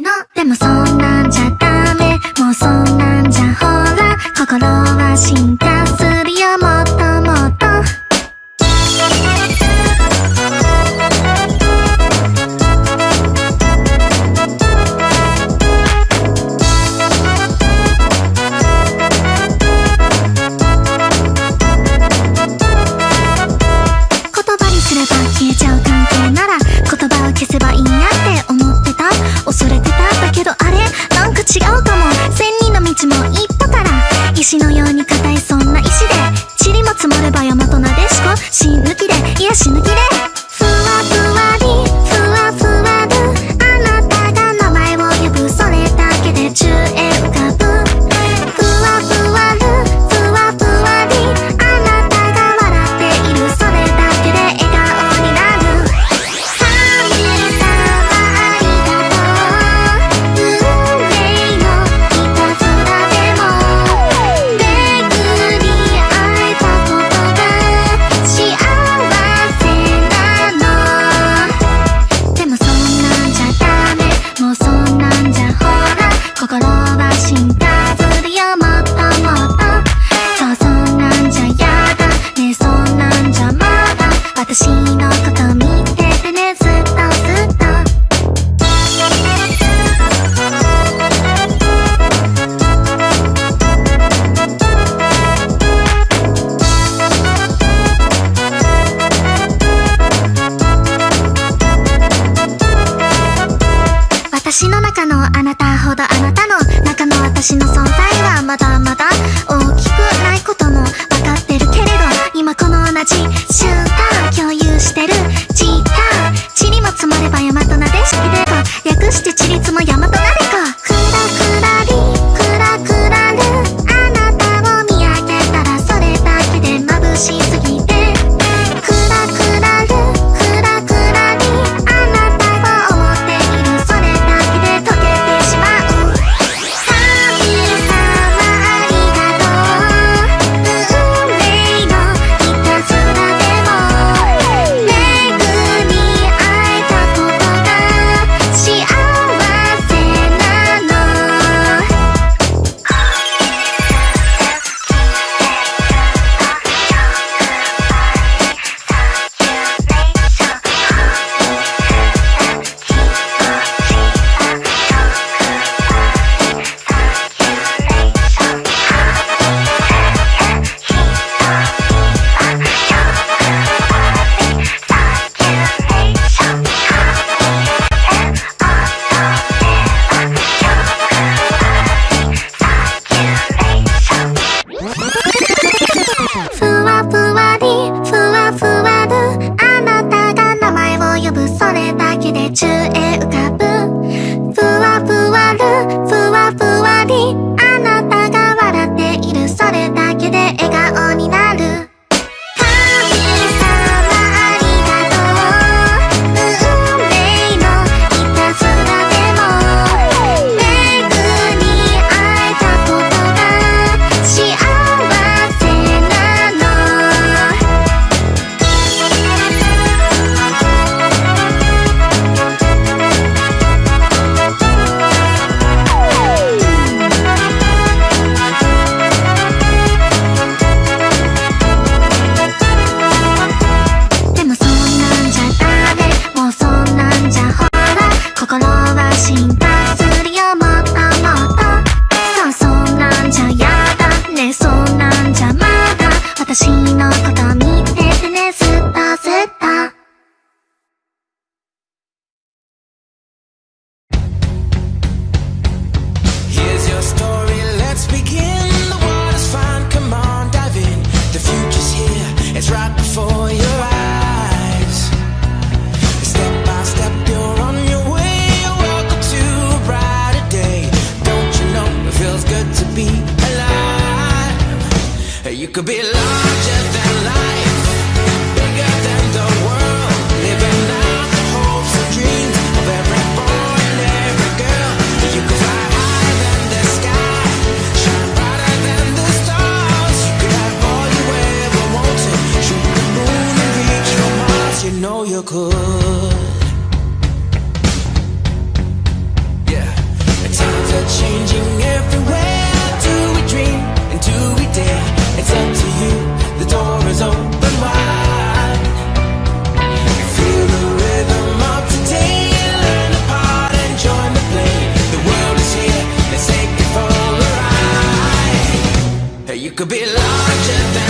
の。でもそんなんじゃダメ。もうそんなんじゃほら。心は進化する。死ぬ気で癒し抜ぬでんじゃほら心は進化 shoot could be lying It's up to you, the door is open wide. Feel the rhythm of today Learn part and join the play. The world is here, let's take it for a ride. You could be larger than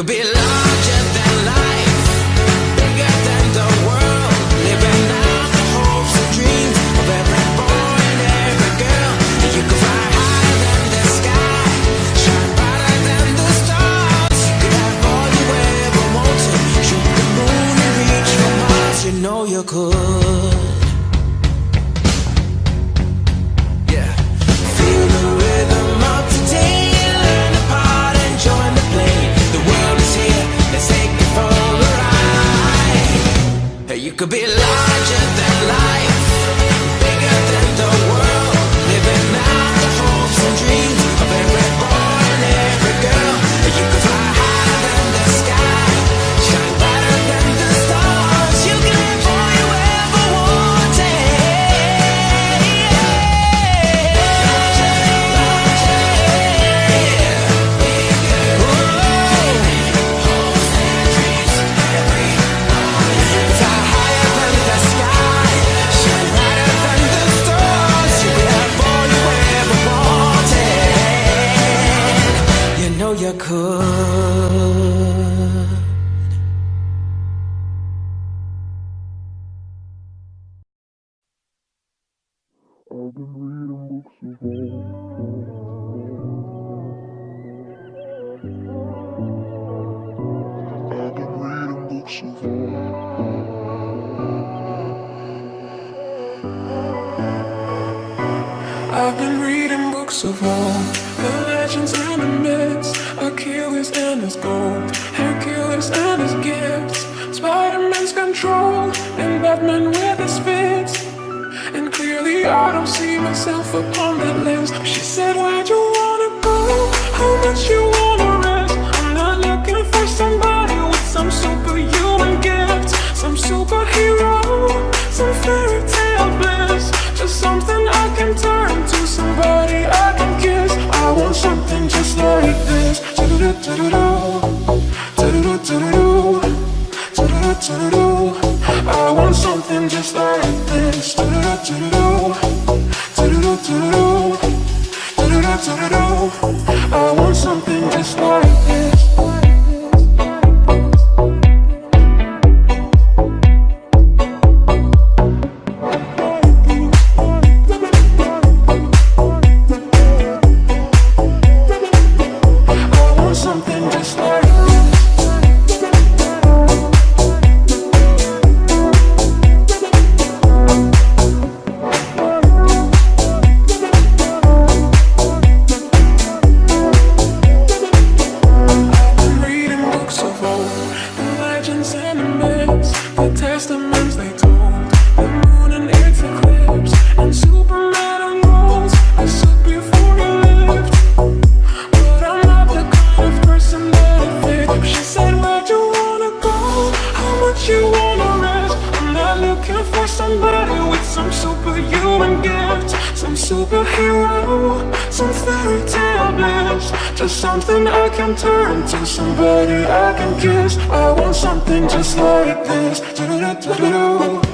could be could be larger than I've been reading books of old The legends and the myths Achilles and his gold Hercules and his gifts Spider-Man's control And Batman with his fists And clearly I don't see myself upon that list She said, where'd you wanna go? How much you wanna rest? I'm not looking for somebody with some superhuman gift Some superhero, some fairy something just like this. Do do do do do do do do do do do do do do blue.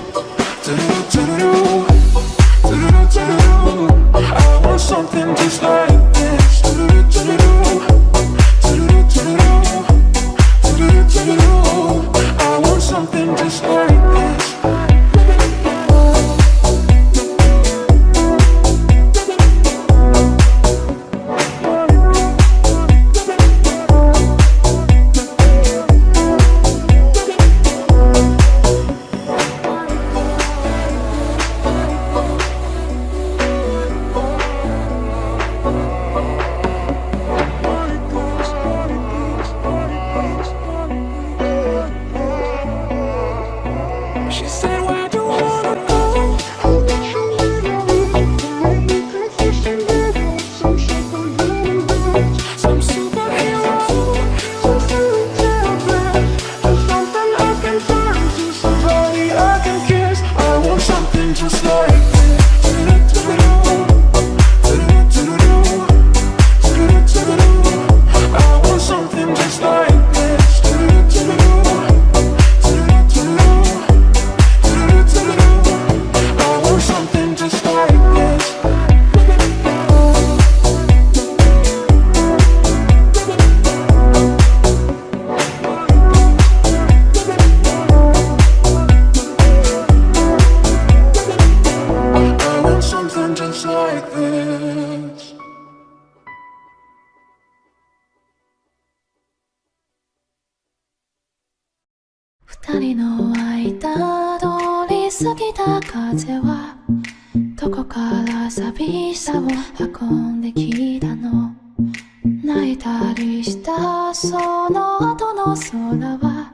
その後の空は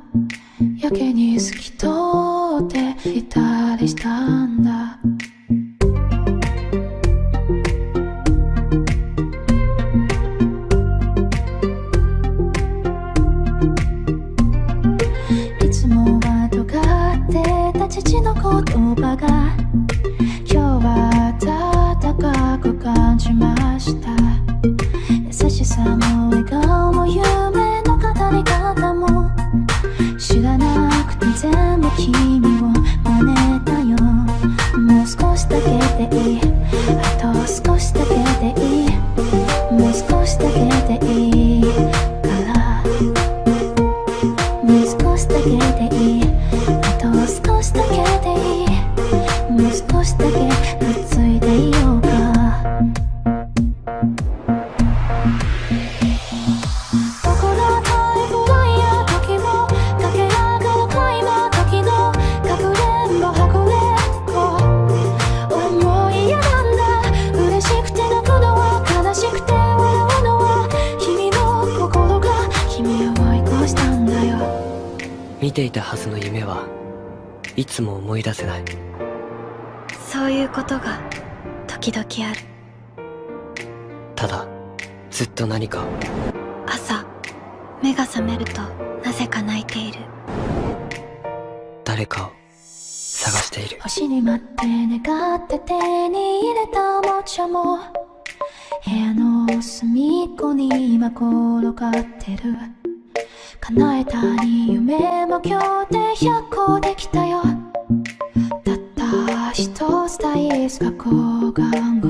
やけに透き通っていたりしたんだ。けでいい。あと少しだけでいい。見ていたはずの夢はいつも思い出せない。そういうことが時々ある。ただずっと何か。朝目が覚めるとなぜか泣いている。誰かを探している。星に待って願って手に入れたおもちゃも部屋の隅っこに今転がってる。叶えたに夢も今日で100個できたよ。たった一つ大イきが抗がん